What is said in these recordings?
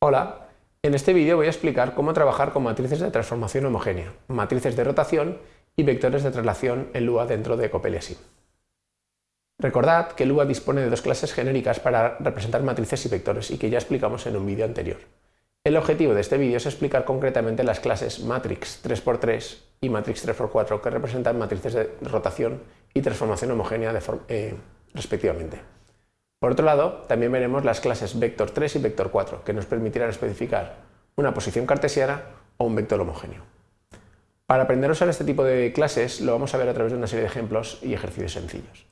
Hola, en este vídeo voy a explicar cómo trabajar con matrices de transformación homogénea, matrices de rotación y vectores de traslación en Lua dentro de COPELIASIM. Recordad que Lua dispone de dos clases genéricas para representar matrices y vectores y que ya explicamos en un vídeo anterior. El objetivo de este vídeo es explicar concretamente las clases matrix 3x3 y matrix 3x4 que representan matrices de rotación y transformación homogénea eh, respectivamente. Por otro lado, también veremos las clases vector 3 y vector 4, que nos permitirán especificar una posición cartesiana o un vector homogéneo. Para aprender a usar este tipo de clases lo vamos a ver a través de una serie de ejemplos y ejercicios sencillos.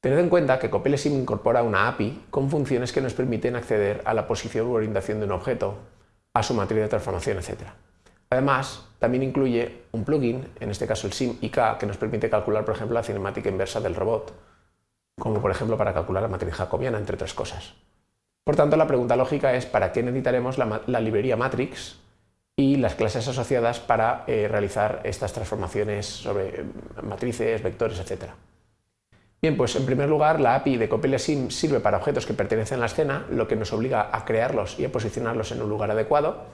Tened en cuenta que COPELESIM incorpora una API con funciones que nos permiten acceder a la posición u orientación de un objeto, a su matriz de transformación, etc. Además, también incluye un plugin, en este caso el SIM-IK, que nos permite calcular, por ejemplo, la cinemática inversa del robot, como por ejemplo para calcular la matriz jacobiana, entre otras cosas. Por tanto, la pregunta lógica es ¿para qué necesitaremos la, librería matrix y las clases asociadas para eh, realizar estas transformaciones sobre eh, matrices, vectores, etc.? Bien, pues en primer lugar la API de CopyLeSim sirve para objetos que pertenecen a la escena, lo que nos obliga a crearlos y a posicionarlos en un lugar adecuado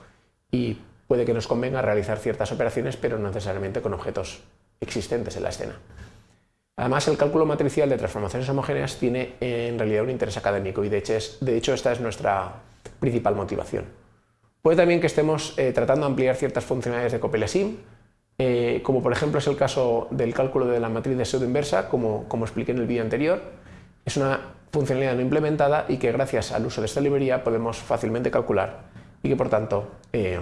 y puede que nos convenga realizar ciertas operaciones, pero no necesariamente con objetos existentes en la escena. Además, el cálculo matricial de transformaciones homogéneas tiene en realidad un interés académico y de hecho, esta es nuestra principal motivación. Puede también que estemos eh, tratando de ampliar ciertas funcionalidades de COPELESIM, eh, como por ejemplo es el caso del cálculo de la matriz de pseudo inversa, como, expliqué en el vídeo anterior. Es una funcionalidad no implementada y que gracias al uso de esta librería podemos fácilmente calcular y que por tanto eh,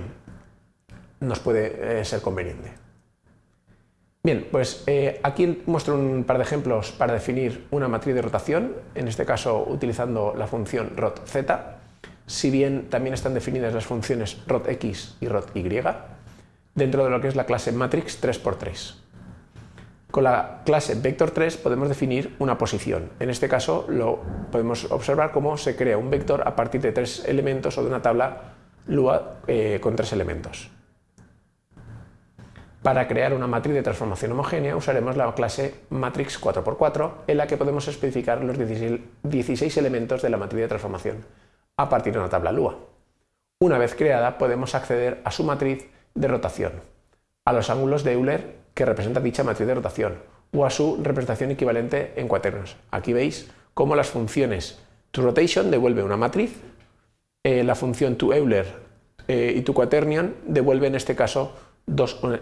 nos puede ser conveniente. Bien, pues eh, aquí muestro un par de ejemplos para definir una matriz de rotación, en este caso utilizando la función rotz, si bien también están definidas las funciones rotx y roty, dentro de lo que es la clase matrix 3x3. Con la clase vector3 podemos definir una posición. En este caso lo podemos observar cómo se crea un vector a partir de tres elementos o de una tabla Lua eh, con tres elementos. Para crear una matriz de transformación homogénea usaremos la clase matrix 4x4 en la que podemos especificar los 16 elementos de la matriz de transformación a partir de una tabla Lua. Una vez creada podemos acceder a su matriz de rotación, a los ángulos de Euler que representa dicha matriz de rotación o a su representación equivalente en cuaternos. Aquí veis cómo las funciones toRotation devuelve una matriz, eh, la función toEuler eh, y toQuaternion devuelve en este caso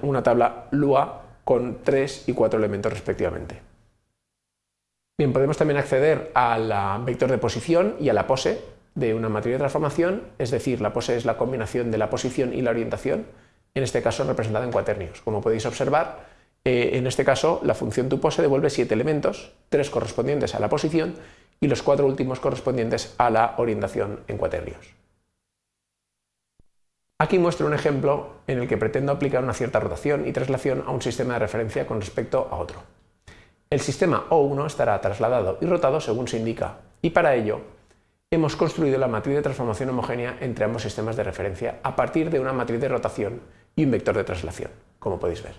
una tabla Lua con 3 y 4 elementos respectivamente. Bien, podemos también acceder al vector de posición y a la pose de una matriz de transformación, es decir, la pose es la combinación de la posición y la orientación, en este caso representada en cuaternios. Como podéis observar, eh, en este caso la función toPose devuelve 7 elementos, 3 correspondientes a la posición y los 4 últimos correspondientes a la orientación en cuaternios. Aquí muestro un ejemplo en el que pretendo aplicar una cierta rotación y traslación a un sistema de referencia con respecto a otro. El sistema O1 estará trasladado y rotado según se indica, y para ello hemos construido la matriz de transformación homogénea entre ambos sistemas de referencia a partir de una matriz de rotación y un vector de traslación, como podéis ver.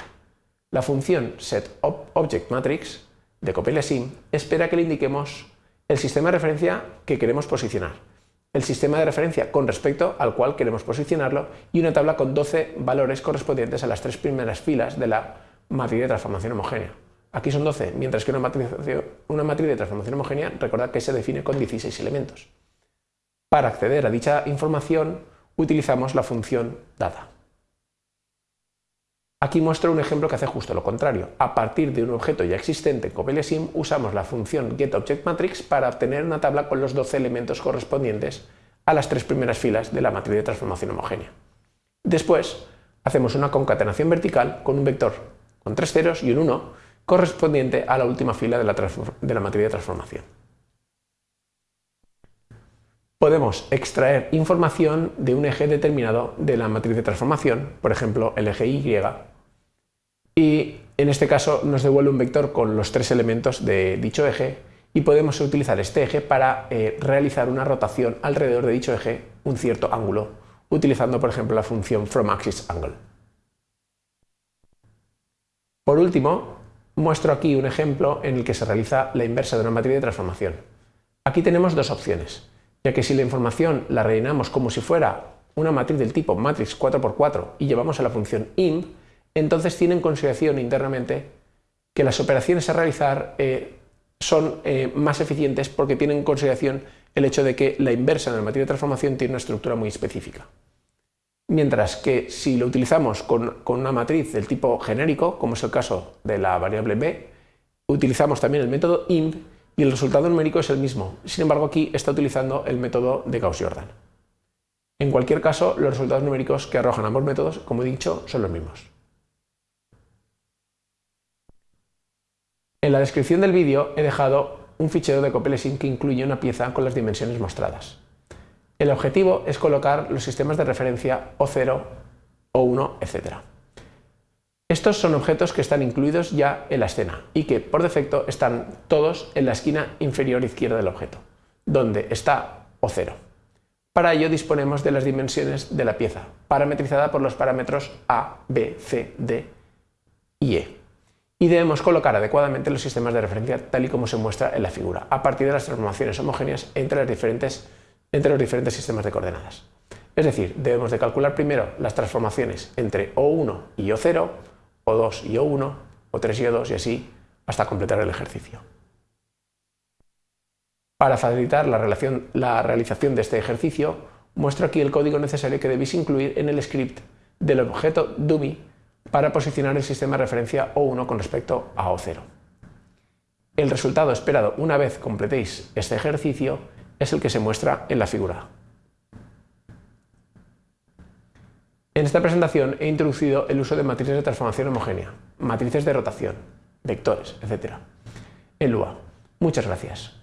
La función setObjectMatrix de CopyLeSim espera que le indiquemos el sistema de referencia que queremos posicionar, el sistema de referencia con respecto al cual queremos posicionarlo y una tabla con 12 valores correspondientes a las tres primeras filas de la matriz de transformación homogénea. Aquí son 12, mientras que una matriz, una matriz de transformación homogénea, recordad que se define con 16 elementos. Para acceder a dicha información utilizamos la función data. Aquí muestro un ejemplo que hace justo lo contrario. A partir de un objeto ya existente en CopyLeSim usamos la función getObjectMatrix para obtener una tabla con los 12 elementos correspondientes a las tres primeras filas de la matriz de transformación homogénea. Después hacemos una concatenación vertical con un vector con tres ceros y un 1 correspondiente a la última fila de la, de la matriz de transformación. Podemos extraer información de un eje determinado de la matriz de transformación, por ejemplo el eje Y, y en este caso nos devuelve un vector con los tres elementos de dicho eje y podemos utilizar este eje para eh, realizar una rotación alrededor de dicho eje un cierto ángulo, utilizando por ejemplo la función fromAxisAngle. Por último, muestro aquí un ejemplo en el que se realiza la inversa de una matriz de transformación. Aquí tenemos dos opciones. Ya que si la información la rellenamos como si fuera una matriz del tipo matrix 4x4 y llevamos a la función imp, entonces tiene en consideración internamente que las operaciones a realizar eh, son eh, más eficientes porque tienen en consideración el hecho de que la inversa en la matriz de transformación tiene una estructura muy específica. Mientras que si lo utilizamos con, con una matriz del tipo genérico, como es el caso de la variable b, utilizamos también el método imp y el resultado numérico es el mismo. Sin embargo, aquí está utilizando el método de Gauss-Jordan. En cualquier caso, los resultados numéricos que arrojan ambos métodos, como he dicho, son los mismos. En la descripción del vídeo he dejado un fichero de Copelesin que incluye una pieza con las dimensiones mostradas. El objetivo es colocar los sistemas de referencia O0, O1, etc. Estos son objetos que están incluidos ya en la escena y que por defecto están todos en la esquina inferior izquierda del objeto, donde está O0. Para ello disponemos de las dimensiones de la pieza, parametrizada por los parámetros A, B, C, D y E. Y debemos colocar adecuadamente los sistemas de referencia tal y como se muestra en la figura, a partir de las transformaciones homogéneas entre, los diferentes sistemas de coordenadas. Es decir, debemos de calcular primero las transformaciones entre O1 y O0, o2 y O1, O3 y O2 y así hasta completar el ejercicio. Para facilitar la, la realización de este ejercicio, muestro aquí el código necesario que debéis incluir en el script del objeto dummy para posicionar el sistema de referencia O1 con respecto a O0. El resultado esperado una vez completéis este ejercicio es el que se muestra en la figura. En esta presentación he introducido el uso de matrices de transformación homogénea, matrices de rotación, vectores, etc. en Lua. Muchas gracias.